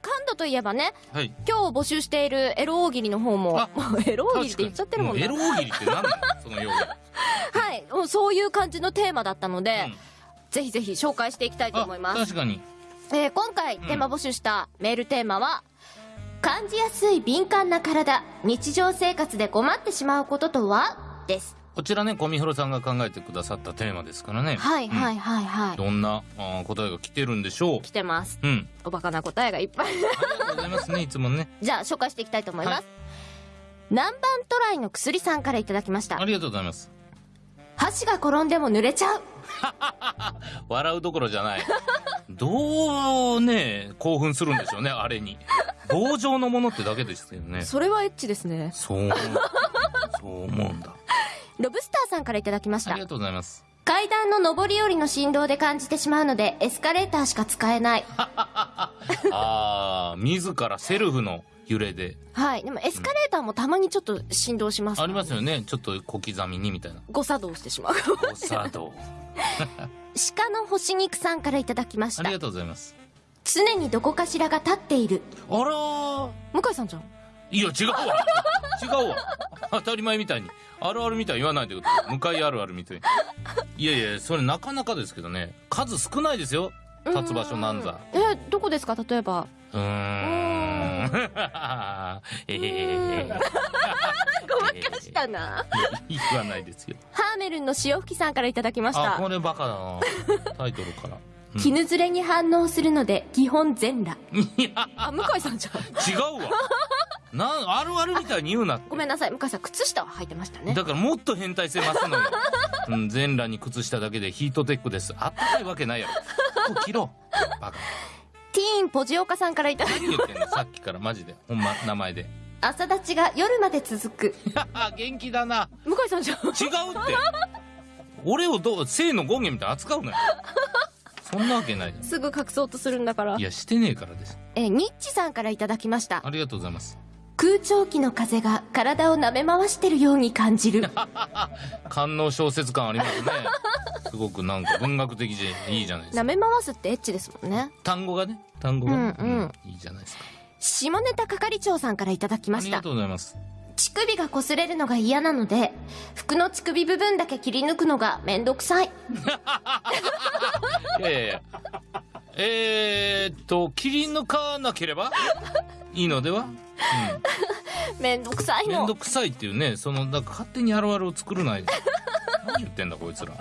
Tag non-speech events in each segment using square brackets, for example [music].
トといえばね、はい。今日募集しているエロ大喜利の方もあ、もうエロ大喜利って言っちゃってるもんね。エロ大喜利って何なのその用語。[laughs] はい。もうそういう感じのテーマだったので、うんぜひぜひ紹介していきたいと思います。確かに。えー今回テーマ募集したメールテーマは、感じやすい敏感な体、日常生活で困ってしまうこととは？です。こちらね、コミヒロさんが考えてくださったテーマですからね。はいはいい。はいはい。どんなあー答えが来てるんでしょう？来てます。うん。おバカな答えがいっぱい。ありがとうございますね、[laughs] いつもね。じゃあ紹介していきたいと思います。はい南蛮トライの薬さんからいただきましたあ。りがとうございます。箸が転んでも濡れちゃう。[laughs] 笑うどころじゃない。どうね、興奮するんでしょうね、あれに。棒状のものってだけですけどね。それはエッチですね。そう思う。そう思うんだ。ロブスターさんからいただきましたあり。がとうございます。階段の上り下りの振動で感じてしまうので、エスカレーターしか使えない。[laughs] ああ、自らセルフの揺れで。はい。でもエスカレーターもたまにちょっと振動します、ありますよね。ちょっと小刻みにみたいな。誤作動してしまう。お茶道。[laughs] 鹿の干し肉さんからいただきましたあり。がとうございます。常にどこかしらが立っている。あらー。向井さんじゃん。いや、違うわ。違うわ。当たり前みたいに。あるあるみたいに言わないでください。向かいあるあるみたいに。いやいや、それなかなかですけどね。数少ないですよ。立つ場所なんざ。え、どこですか？例えば。うーん。ええごまかしたな。言わないですよ。ハーメルンの潮吹きさんからいただきましあ、たこ。れバカだな。タイトルから。絹ずれに反応するので、基本全裸。いや、あ、向井さんじゃん。違うわ。なん、あるあるみたいに言うなって。ごめんなさい。向井さん、靴下は履いてましたね。だからもっと変態性増すのよ。[laughs] うん、全裸に靴下だけでヒートテックです。あったかいわけないやろ。服着ろ。バカ。ティーンポジオカさんからいただき何言ってんの？さっきからマジで。ほんま、名前で。朝立ちが夜まで続く。[laughs] 元気だな。向井さんじゃん。違うって。俺をどう、性の権限みたいに扱うなよ。そんなわけないじゃん。すぐ隠そうとするんだからい。や、してねえからです。え、ニッチさんからいただきました。ありがとうございます。空調機の風が体を舐め回してるように感じる。[laughs] 官能小説感ありますね。[laughs] すごくなんか文学的でいいじゃないですか。舐め回すってエッチですもんね。単語がね、単語が、うんうんいいじゃないですか。下ネタ係長さんからいただきましたありがと。うございます。乳首が擦れるのが嫌なので、服の乳首部分だけ切り抜くのがめんどくさい。[laughs] いやいやいや。えーっと、切り抜かなければ？いいのでは？めんどくさいのめんど。くさいっていうね、その、だから勝手にあるあるを作るない。[laughs] 何言ってんだこいつら。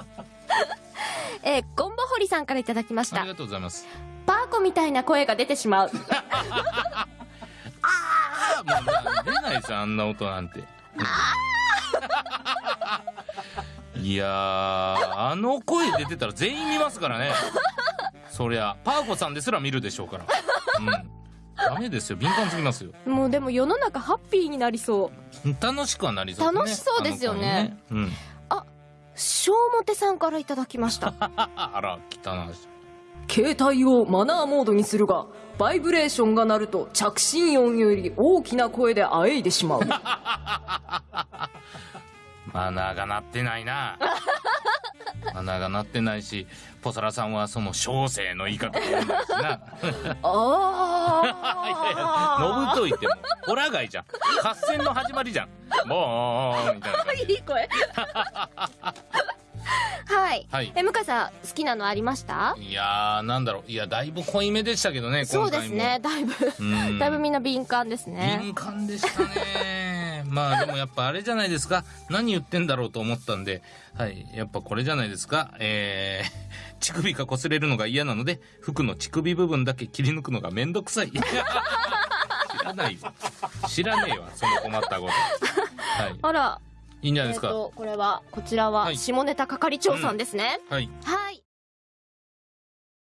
えーゴンボホリさんからいただきましたあり。がとうございます。パーコみたいな声が出てしまう。[laughs] あもう出ないですよ、あんな音なんて。いやー、あの声出てたら全員見ますからね。そりゃ、パーコさんですら見るでしょうから。うん。ダメですよ、敏感すぎますよ。もうでも世の中ハッピーになりそう。楽しくはなりそうね。楽しそうですよねあの声ね。小表さんからいただきました。うん。あら、汚い。携帯をマナーモードにするが、バイブレーションが鳴ると着信音より大きな声であえいでしまう。[laughs] マナーが鳴ってないな。[laughs] マナーが鳴ってないし、ポサラさんはその小生の言い方を言うんだしな。いやいや、あ [laughs] のぶといってもう、ホラガイじゃん。合戦の始まりじゃん。もう、みたいな感じ。いい声。[laughs] はい。はいえ、向井さん、好きなのありました？いやー、なんだろう。いや、だいぶ濃いめでしたけどね、そう今回も。ですね。だいぶ、うんだいぶみんな敏感ですね。敏感でしたね。まあでもやっぱあれじゃないですか。何言ってんだろうと思ったんで、はい。やっぱこれじゃないですか。えー、[laughs] 乳首が擦れるのが嫌なので、服の乳首部分だけ切り抜くのがめんどくさい。知らないよ。知らねえわ、その困ったこと。はい。あら、いいんじゃないですか。えっと、これは、こちらは、はい下ネタ係長さんですね。はい。はい。